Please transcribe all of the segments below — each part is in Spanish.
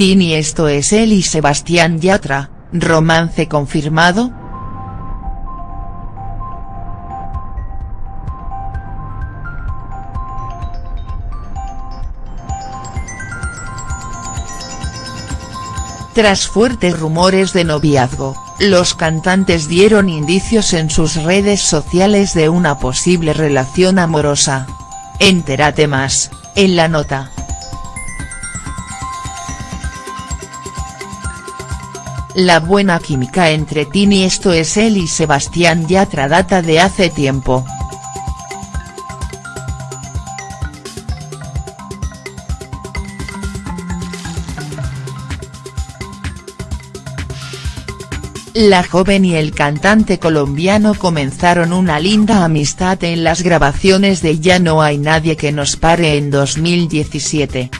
Tini esto es él y Sebastián Yatra, romance confirmado?. Tras fuertes rumores de noviazgo, los cantantes dieron indicios en sus redes sociales de una posible relación amorosa. Entérate más, en la nota. La buena química entre Tini esto es él y Sebastián Yatra data de hace tiempo. La joven y el cantante colombiano comenzaron una linda amistad en las grabaciones de Ya no hay nadie que nos pare en 2017.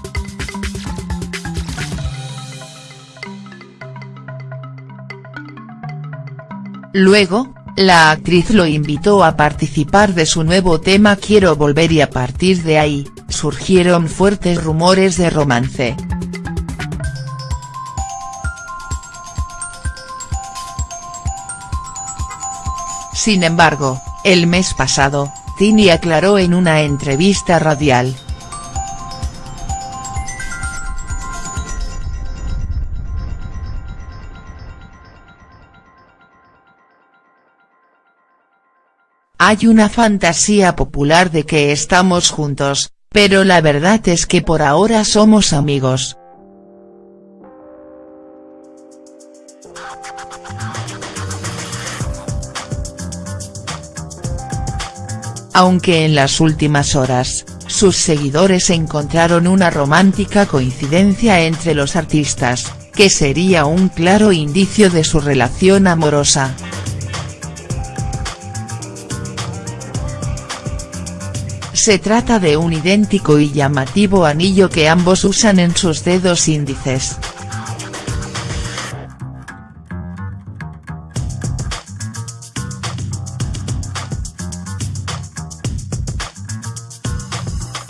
Luego, la actriz lo invitó a participar de su nuevo tema Quiero volver y a partir de ahí, surgieron fuertes rumores de romance. Sin embargo, el mes pasado, Tini aclaró en una entrevista radial. Hay una fantasía popular de que estamos juntos, pero la verdad es que por ahora somos amigos. aunque en las últimas horas, sus seguidores encontraron una romántica coincidencia entre los artistas, que sería un claro indicio de su relación amorosa. Se trata de un idéntico y llamativo anillo que ambos usan en sus dedos índices.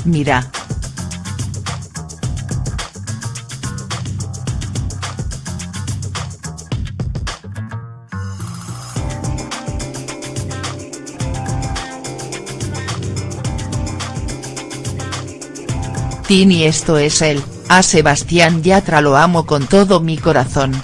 Mira. Tini esto es él, a Sebastián Yatra lo amo con todo mi corazón.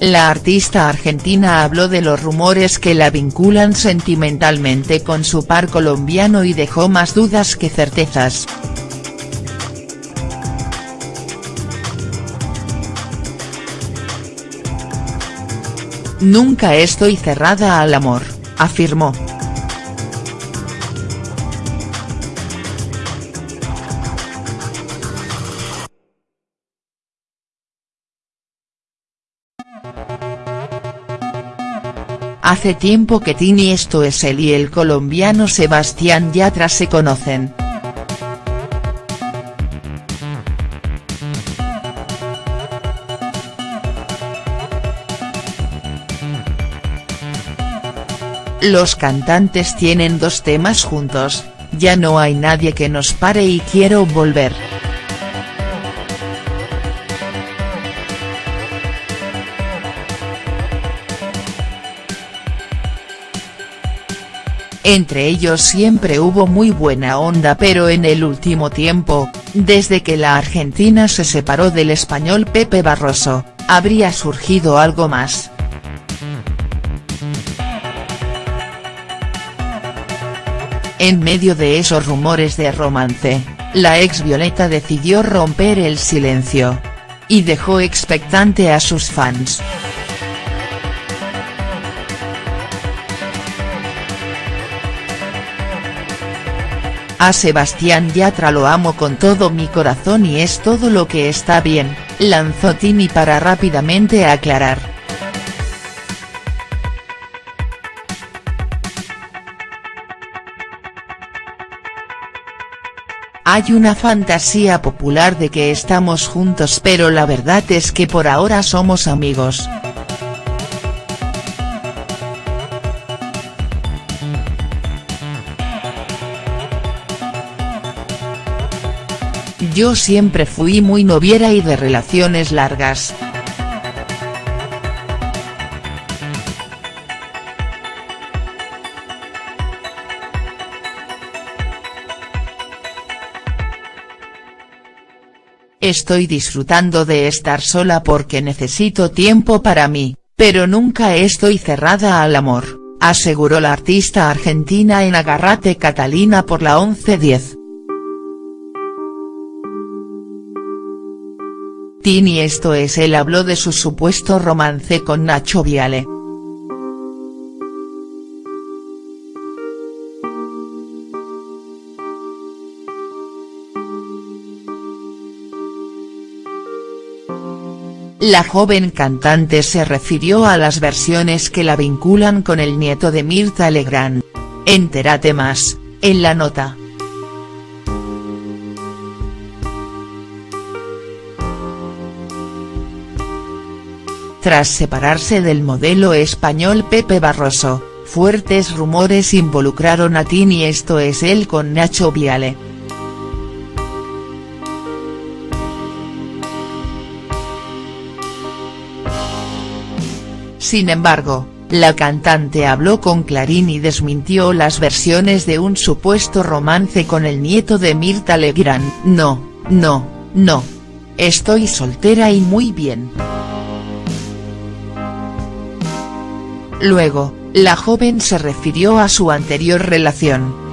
La artista argentina habló de los rumores que la vinculan sentimentalmente con su par colombiano y dejó más dudas que certezas. Nunca estoy cerrada al amor, afirmó. Hace tiempo que Tini esto es él y el colombiano Sebastián Yatra se conocen. Los cantantes tienen dos temas juntos, Ya no hay nadie que nos pare y Quiero volver. Entre ellos siempre hubo muy buena onda pero en el último tiempo, desde que la Argentina se separó del español Pepe Barroso, habría surgido algo más. En medio de esos rumores de romance, la ex Violeta decidió romper el silencio. Y dejó expectante a sus fans. A Sebastián Yatra lo amo con todo mi corazón y es todo lo que está bien, lanzó Tini para rápidamente aclarar. Hay una fantasía popular de que estamos juntos pero la verdad es que por ahora somos amigos. Yo siempre fui muy noviera y de relaciones largas. Estoy disfrutando de estar sola porque necesito tiempo para mí, pero nunca estoy cerrada al amor, aseguró la artista argentina en Agarrate Catalina por la 1110. Tini esto es él habló de su supuesto romance con Nacho Viale. La joven cantante se refirió a las versiones que la vinculan con el nieto de Mirta Legrand. Entérate más, en la nota. Tras separarse del modelo español Pepe Barroso, fuertes rumores involucraron a Tini esto es él con Nacho Viale. Sin embargo, la cantante habló con Clarín y desmintió las versiones de un supuesto romance con el nieto de Mirta Legrand. No, no, no. Estoy soltera y muy bien. Luego, la joven se refirió a su anterior relación.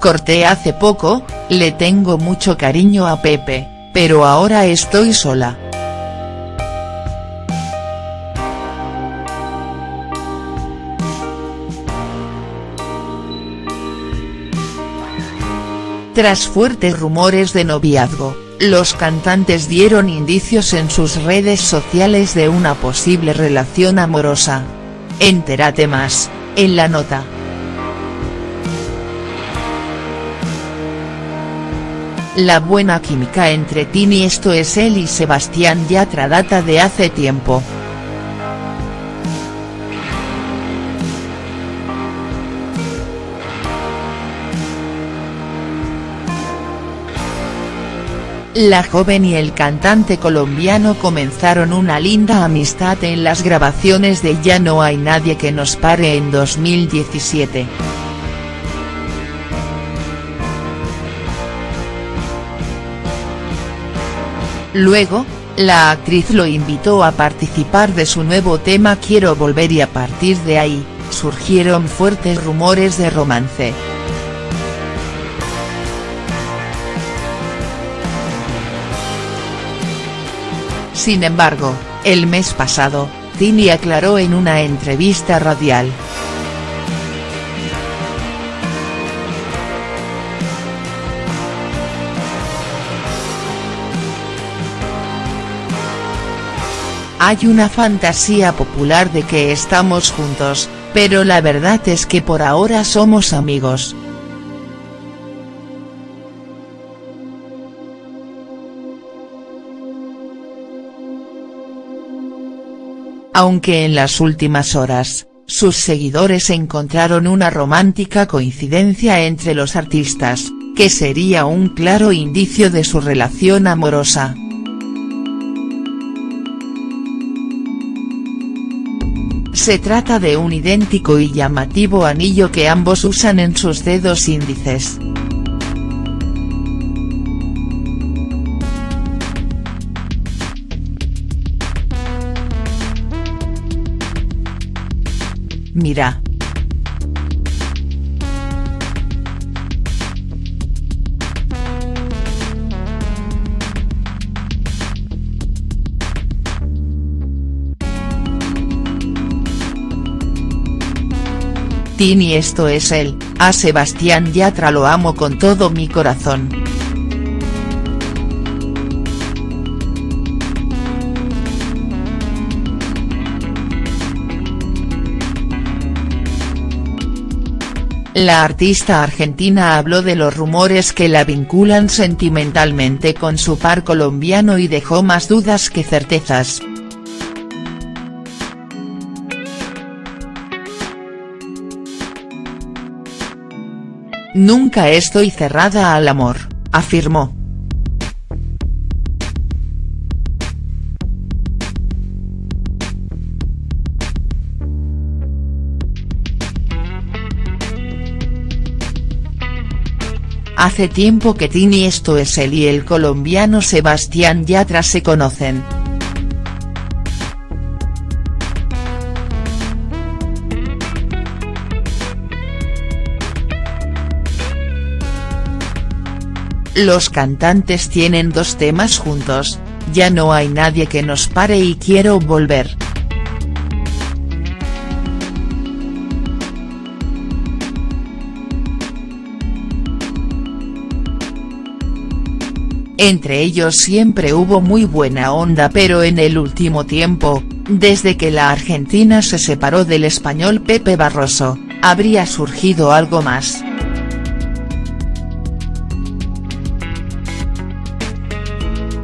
Corté hace poco, le tengo mucho cariño a Pepe, pero ahora estoy sola. Tras fuertes rumores de noviazgo, los cantantes dieron indicios en sus redes sociales de una posible relación amorosa. Entérate más, en la nota. La buena química entre Tini esto es él y Sebastián Yatra data de hace tiempo. La joven y el cantante colombiano comenzaron una linda amistad en las grabaciones de Ya no hay nadie que nos pare en 2017. Luego, la actriz lo invitó a participar de su nuevo tema Quiero volver y a partir de ahí, surgieron fuertes rumores de romance. Sin embargo, el mes pasado, Tini aclaró en una entrevista radial, Hay una fantasía popular de que estamos juntos, pero la verdad es que por ahora somos amigos. Aunque en las últimas horas, sus seguidores encontraron una romántica coincidencia entre los artistas, que sería un claro indicio de su relación amorosa. Se trata de un idéntico y llamativo anillo que ambos usan en sus dedos índices. Mira. Tini esto es él, a Sebastián Yatra lo amo con todo mi corazón. la artista argentina habló de los rumores que la vinculan sentimentalmente con su par colombiano y dejó más dudas que certezas. Nunca estoy cerrada al amor, afirmó. Hace tiempo que Tini esto es él y el colombiano Sebastián Yatra se conocen. Los cantantes tienen dos temas juntos, ya no hay nadie que nos pare y quiero volver. Entre ellos siempre hubo muy buena onda pero en el último tiempo, desde que la Argentina se separó del español Pepe Barroso, habría surgido algo más.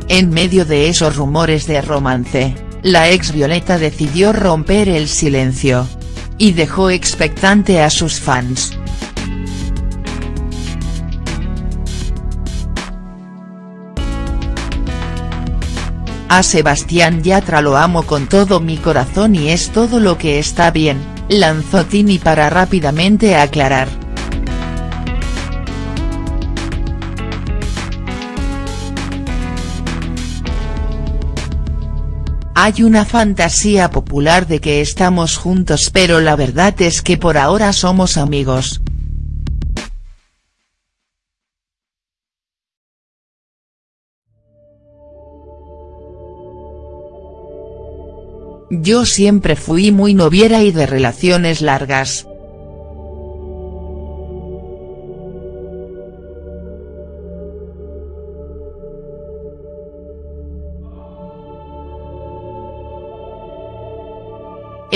En medio de esos rumores de romance, la ex Violeta decidió romper el silencio. Y dejó expectante a sus fans. A Sebastián Yatra lo amo con todo mi corazón y es todo lo que está bien, lanzó Tini para rápidamente aclarar. Hay una fantasía popular de que estamos juntos pero la verdad es que por ahora somos amigos. Yo siempre fui muy noviera y de relaciones largas.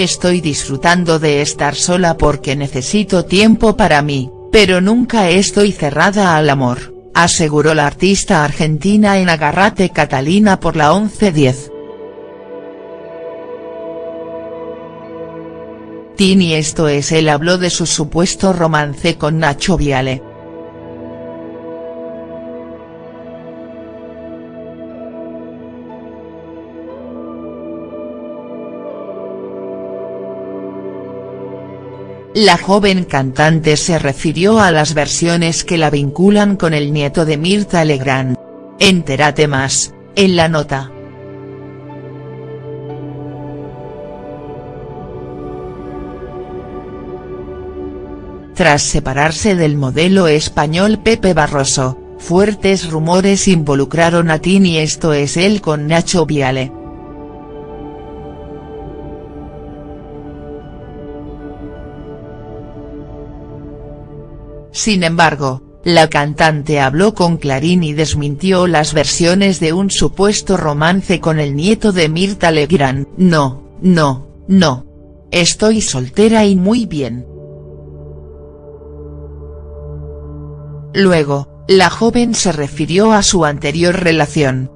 Estoy disfrutando de estar sola porque necesito tiempo para mí, pero nunca estoy cerrada al amor, aseguró la artista argentina en Agarrate Catalina por la 1110. Tini esto es él habló de su supuesto romance con Nacho Viale. La joven cantante se refirió a las versiones que la vinculan con el nieto de Mirta Legrand. Entérate más, en la nota. Tras separarse del modelo español Pepe Barroso, fuertes rumores involucraron a Tini esto es él con Nacho Viale. Sin embargo, la cantante habló con Clarín y desmintió las versiones de un supuesto romance con el nieto de Mirta Legrand. No, no, no. Estoy soltera y muy bien. Luego, la joven se refirió a su anterior relación.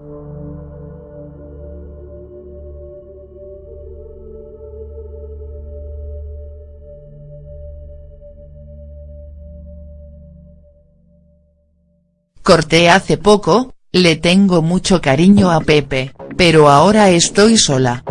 Corté hace poco, le tengo mucho cariño a Pepe, pero ahora estoy sola.